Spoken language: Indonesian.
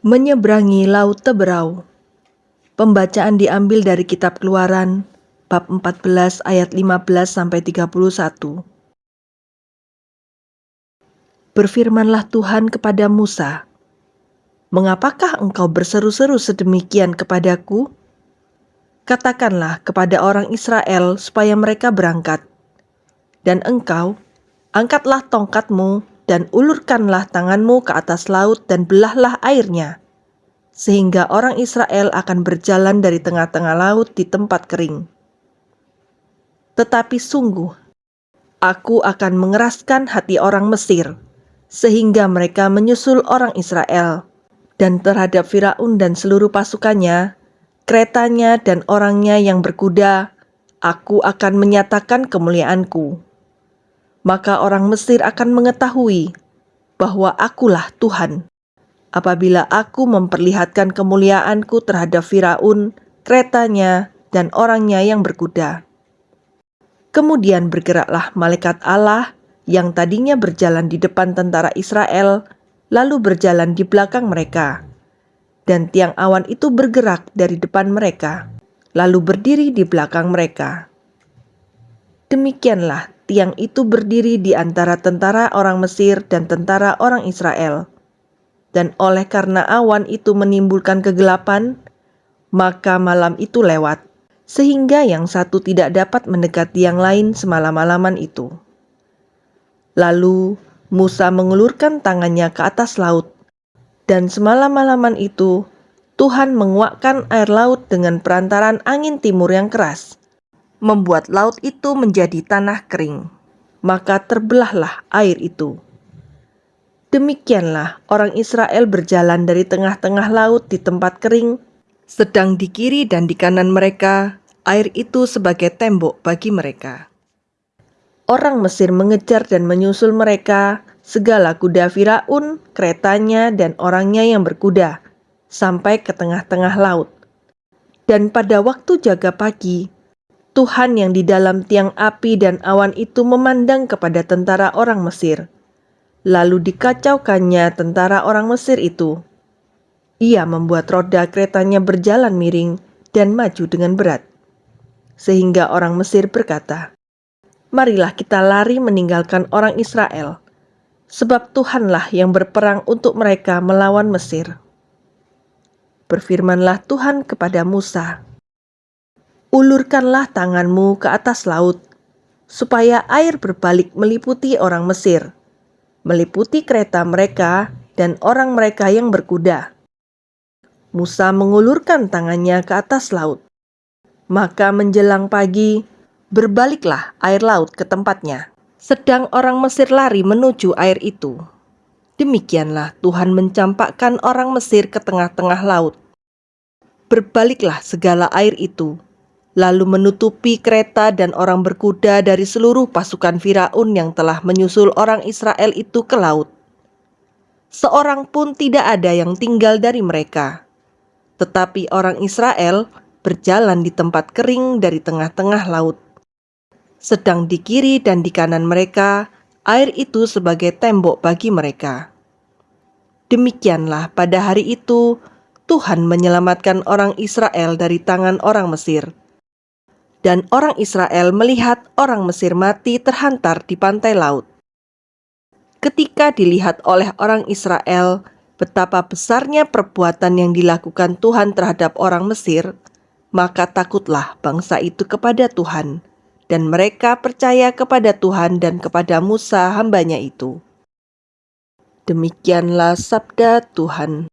Menyeberangi Laut Teberau Pembacaan diambil dari kitab Keluaran bab 14 ayat 15 sampai 31. Berfirmanlah Tuhan kepada Musa, "Mengapakah engkau berseru-seru sedemikian kepadaku? Katakanlah kepada orang Israel supaya mereka berangkat. Dan engkau angkatlah tongkatmu dan ulurkanlah tanganmu ke atas laut dan belahlah airnya, sehingga orang Israel akan berjalan dari tengah-tengah laut di tempat kering. Tetapi sungguh, aku akan mengeraskan hati orang Mesir, sehingga mereka menyusul orang Israel, dan terhadap Firaun dan seluruh pasukannya, keretanya dan orangnya yang berkuda, aku akan menyatakan kemuliaanku maka orang Mesir akan mengetahui bahwa akulah Tuhan. Apabila aku memperlihatkan kemuliaanku terhadap Firaun, keretanya, dan orangnya yang berkuda. Kemudian bergeraklah malaikat Allah yang tadinya berjalan di depan tentara Israel, lalu berjalan di belakang mereka. Dan tiang awan itu bergerak dari depan mereka, lalu berdiri di belakang mereka. Demikianlah tiang itu berdiri di antara tentara orang Mesir dan tentara orang Israel. Dan oleh karena awan itu menimbulkan kegelapan, maka malam itu lewat, sehingga yang satu tidak dapat mendekati yang lain semalam-malaman itu. Lalu Musa mengulurkan tangannya ke atas laut, dan semalam-malaman itu Tuhan menguakkan air laut dengan perantaran angin timur yang keras membuat laut itu menjadi tanah kering, maka terbelahlah air itu. Demikianlah orang Israel berjalan dari tengah-tengah laut di tempat kering, sedang di kiri dan di kanan mereka, air itu sebagai tembok bagi mereka. Orang Mesir mengejar dan menyusul mereka, segala kuda Firaun, keretanya, dan orangnya yang berkuda, sampai ke tengah-tengah laut. Dan pada waktu jaga pagi, Tuhan yang di dalam tiang api dan awan itu memandang kepada tentara orang Mesir. Lalu dikacaukannya tentara orang Mesir itu. Ia membuat roda keretanya berjalan miring dan maju dengan berat. Sehingga orang Mesir berkata, Marilah kita lari meninggalkan orang Israel, sebab Tuhanlah yang berperang untuk mereka melawan Mesir. Berfirmanlah Tuhan kepada Musa, ulurkanlah tanganmu ke atas laut, supaya air berbalik meliputi orang Mesir, meliputi kereta mereka dan orang mereka yang berkuda. Musa mengulurkan tangannya ke atas laut. Maka menjelang pagi, berbaliklah air laut ke tempatnya. Sedang orang Mesir lari menuju air itu. Demikianlah Tuhan mencampakkan orang Mesir ke tengah-tengah laut. Berbaliklah segala air itu lalu menutupi kereta dan orang berkuda dari seluruh pasukan Firaun yang telah menyusul orang Israel itu ke laut. Seorang pun tidak ada yang tinggal dari mereka, tetapi orang Israel berjalan di tempat kering dari tengah-tengah laut. Sedang di kiri dan di kanan mereka, air itu sebagai tembok bagi mereka. Demikianlah pada hari itu Tuhan menyelamatkan orang Israel dari tangan orang Mesir dan orang Israel melihat orang Mesir mati terhantar di pantai laut. Ketika dilihat oleh orang Israel betapa besarnya perbuatan yang dilakukan Tuhan terhadap orang Mesir, maka takutlah bangsa itu kepada Tuhan, dan mereka percaya kepada Tuhan dan kepada Musa hambanya itu. Demikianlah sabda Tuhan.